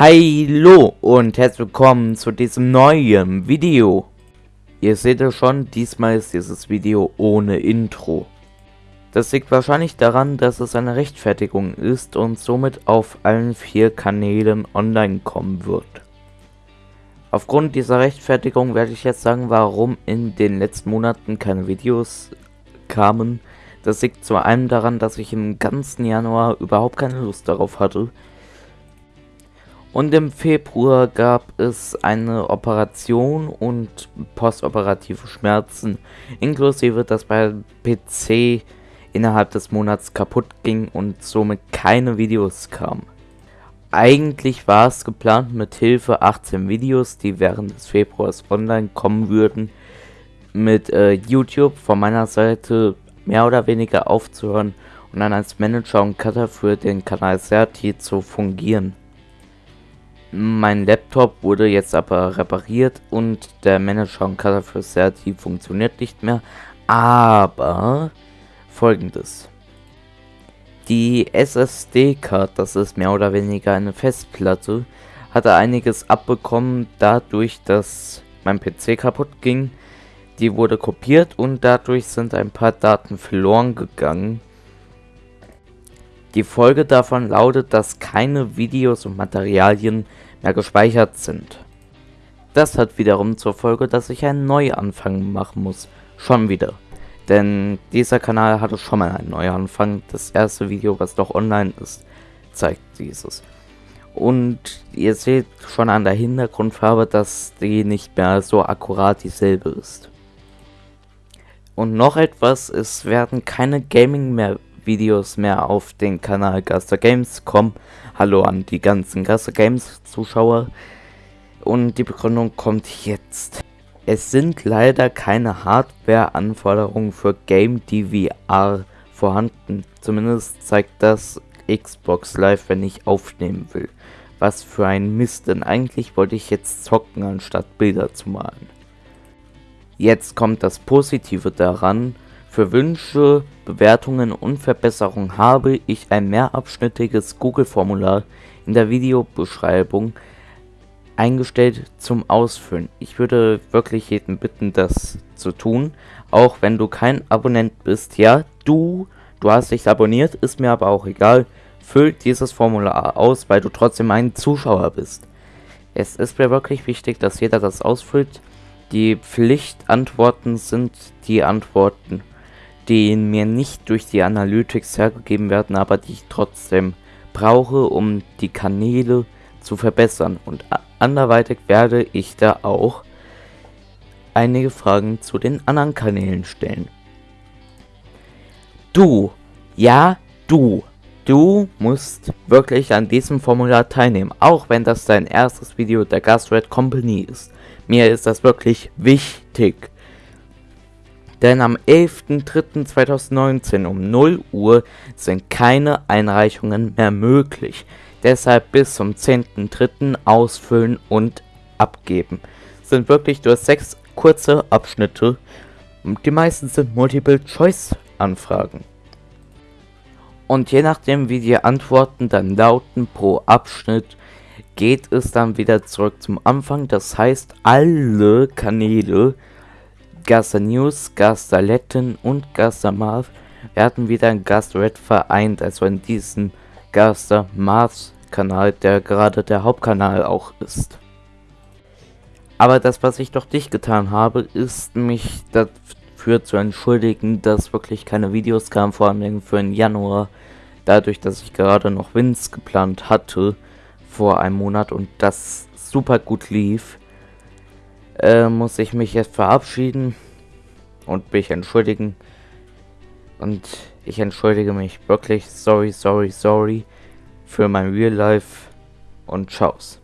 Hallo und herzlich willkommen zu diesem neuen Video. Ihr seht es schon, diesmal ist dieses Video ohne Intro. Das liegt wahrscheinlich daran, dass es eine Rechtfertigung ist und somit auf allen vier Kanälen online kommen wird. Aufgrund dieser Rechtfertigung werde ich jetzt sagen, warum in den letzten Monaten keine Videos kamen. Das liegt zu einem daran, dass ich im ganzen Januar überhaupt keine Lust darauf hatte, und im Februar gab es eine Operation und postoperative Schmerzen, inklusive dass mein PC innerhalb des Monats kaputt ging und somit keine Videos kamen. Eigentlich war es geplant mit Hilfe 18 Videos, die während des Februars online kommen würden, mit äh, YouTube von meiner Seite mehr oder weniger aufzuhören und dann als Manager und Cutter für den Kanal Serti zu fungieren. Mein Laptop wurde jetzt aber repariert und der Manager und Cutter für Serti funktioniert nicht mehr. Aber folgendes. Die SSD-Card, das ist mehr oder weniger eine Festplatte, hatte einiges abbekommen, dadurch, dass mein PC kaputt ging. Die wurde kopiert und dadurch sind ein paar Daten verloren gegangen. Die Folge davon lautet, dass keine Videos und Materialien mehr gespeichert sind. Das hat wiederum zur Folge, dass ich einen Neuanfang machen muss. Schon wieder. Denn dieser Kanal hatte schon mal einen Neuanfang. Das erste Video, was doch online ist, zeigt dieses. Und ihr seht schon an der Hintergrundfarbe, dass die nicht mehr so akkurat dieselbe ist. Und noch etwas, es werden keine Gaming mehr Videos mehr auf den Kanal Gaster Games kommen. Hallo an die ganzen Gaster Games Zuschauer. Und die Begründung kommt jetzt. Es sind leider keine Hardware-Anforderungen für Game DVR vorhanden. Zumindest zeigt das Xbox Live, wenn ich aufnehmen will. Was für ein Mist, denn eigentlich wollte ich jetzt zocken, anstatt Bilder zu malen. Jetzt kommt das Positive daran, für Wünsche, Bewertungen und Verbesserungen habe ich ein mehrabschnittiges Google-Formular in der Videobeschreibung eingestellt zum Ausfüllen. Ich würde wirklich jeden bitten, das zu tun, auch wenn du kein Abonnent bist. Ja, du, du hast dich abonniert, ist mir aber auch egal. Füll dieses Formular aus, weil du trotzdem ein Zuschauer bist. Es ist mir wirklich wichtig, dass jeder das ausfüllt. Die Pflichtantworten sind die Antworten die mir nicht durch die Analytics hergegeben werden, aber die ich trotzdem brauche, um die Kanäle zu verbessern. Und anderweitig werde ich da auch einige Fragen zu den anderen Kanälen stellen. Du, ja, du, du musst wirklich an diesem Formular teilnehmen, auch wenn das dein erstes Video der Gastred Company ist. Mir ist das wirklich wichtig. Denn am 11.03.2019 um 0 Uhr sind keine Einreichungen mehr möglich. Deshalb bis zum 10.03. ausfüllen und abgeben. Sind wirklich nur sechs kurze Abschnitte die meisten sind Multiple-Choice-Anfragen. Und je nachdem wie die Antworten dann lauten pro Abschnitt, geht es dann wieder zurück zum Anfang. Das heißt, alle Kanäle Gaster News, Gaster Letten und Gaster Marv werden wieder in Red vereint, also in diesem Gaster Marvs Kanal, der gerade der Hauptkanal auch ist. Aber das, was ich doch nicht getan habe, ist mich dafür zu entschuldigen, dass wirklich keine Videos kamen, vor allem für den Januar, dadurch, dass ich gerade noch Wins geplant hatte vor einem Monat und das super gut lief äh, muss ich mich jetzt verabschieden und mich entschuldigen. Und ich entschuldige mich wirklich, sorry, sorry, sorry für mein Real Life und Tschau's.